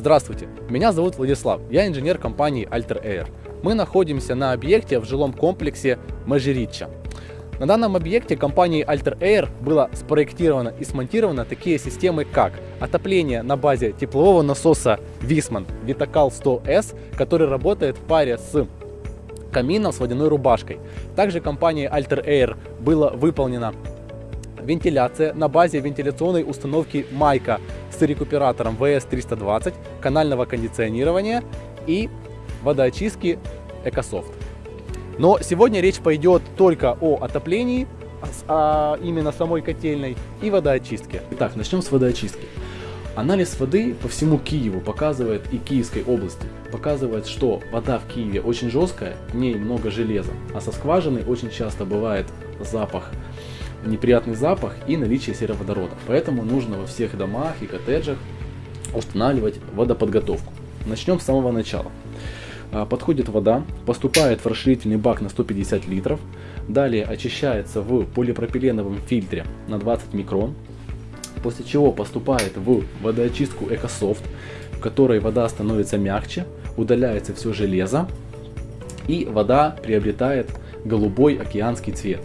Здравствуйте, меня зовут Владислав, я инженер компании Alter Air. Мы находимся на объекте в жилом комплексе Мажирича. На данном объекте компанией Alter Air было спроектировано и смонтировано такие системы, как отопление на базе теплового насоса Висман Vitacal 100S, который работает в паре с камином с водяной рубашкой. Также компанией Alter Air было выполнено вентиляция на базе вентиляционной установки Майка с рекуператором VS320, канального кондиционирования и водоочистки EcoSoft. Но сегодня речь пойдет только о отоплении, а именно самой котельной и водоочистке. Итак, начнем с водоочистки. Анализ воды по всему Киеву показывает и Киевской области. Показывает, что вода в Киеве очень жесткая, в ней много железа. А со скважины очень часто бывает запах, неприятный запах и наличие сероводорода. Поэтому нужно во всех домах и коттеджах устанавливать водоподготовку. Начнем с самого начала. А, подходит вода, поступает в расширительный бак на 150 литров, далее очищается в полипропиленовом фильтре на 20 микрон, после чего поступает в водоочистку EcoSoft, в которой вода становится мягче, удаляется все железо и вода приобретает голубой океанский цвет.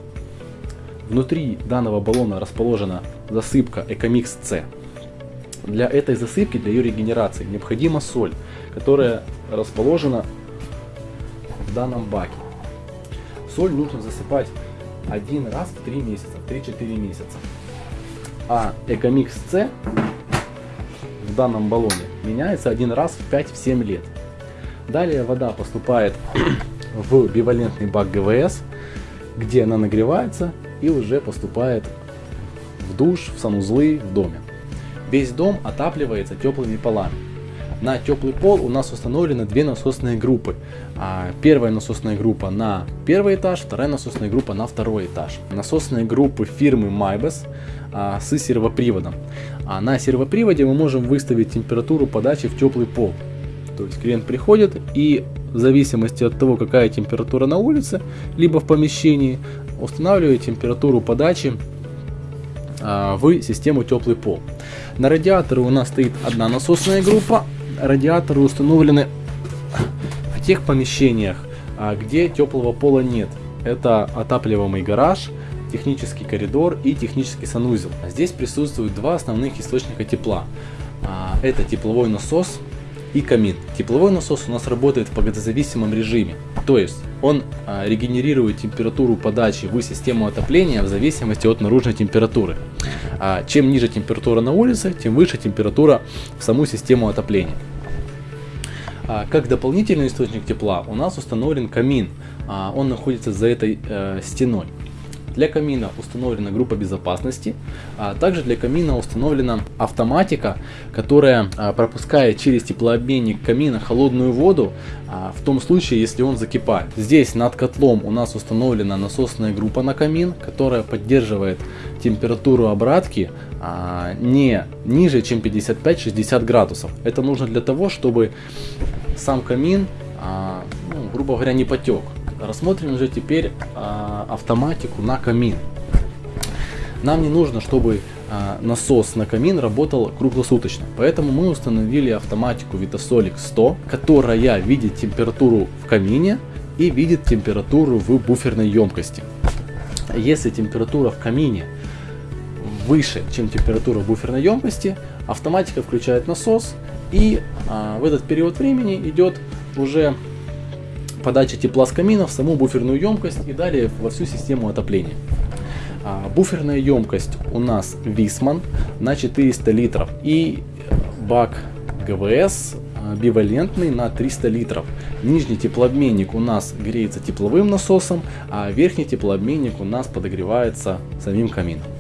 Внутри данного баллона расположена засыпка Ecomix C. Для этой засыпки, для ее регенерации необходима соль, которая расположена в данном баке. Соль нужно засыпать один раз в 3 месяца, 3-4 месяца. А Экомикс С в данном баллоне меняется один раз в 5-7 лет. Далее вода поступает в бивалентный бак ГВС, где она нагревается и уже поступает в душ, в санузлы в доме. Весь дом отапливается теплыми полами. На теплый пол у нас установлены две насосные группы. А, первая насосная группа на первый этаж, вторая насосная группа на второй этаж. Насосные группы фирмы Mybus а, с сервоприводом. А на сервоприводе мы можем выставить температуру подачи в теплый пол. То есть клиент приходит и в зависимости от того, какая температура на улице, либо в помещении, устанавливает температуру подачи в систему теплый пол. На радиаторе у нас стоит одна насосная группа, радиаторы установлены в тех помещениях, а, где теплого пола нет. Это отапливаемый гараж, технический коридор и технический санузел. Здесь присутствуют два основных источника тепла. А, это тепловой насос и камин. Тепловой насос у нас работает в погодозависимом режиме, то есть он а, регенерирует температуру подачи в систему отопления в зависимости от наружной температуры. А, чем ниже температура на улице, тем выше температура в саму систему отопления. А, как дополнительный источник тепла у нас установлен камин, он находится за этой э, стеной. Для камина установлена группа безопасности, а также для камина установлена автоматика, которая а, пропускает через теплообменник камина холодную воду а, в том случае, если он закипает. Здесь над котлом у нас установлена насосная группа на камин, которая поддерживает температуру обратки а, не ниже, чем 55-60 градусов. Это нужно для того, чтобы сам камин, ну, грубо говоря, не потек. Рассмотрим же теперь а, автоматику на камин. Нам не нужно, чтобы а, насос на камин работал круглосуточно. Поэтому мы установили автоматику Vitasolic 100, которая видит температуру в камине и видит температуру в буферной емкости. Если температура в камине выше, чем температура буферной емкости, автоматика включает насос и а, в этот период времени идет уже подача тепла с камина в саму буферную емкость и далее во всю систему отопления. А, буферная емкость у нас Висман на 400 литров и бак ГВС а, бивалентный на 300 литров. Нижний теплообменник у нас греется тепловым насосом, а верхний теплообменник у нас подогревается самим камином.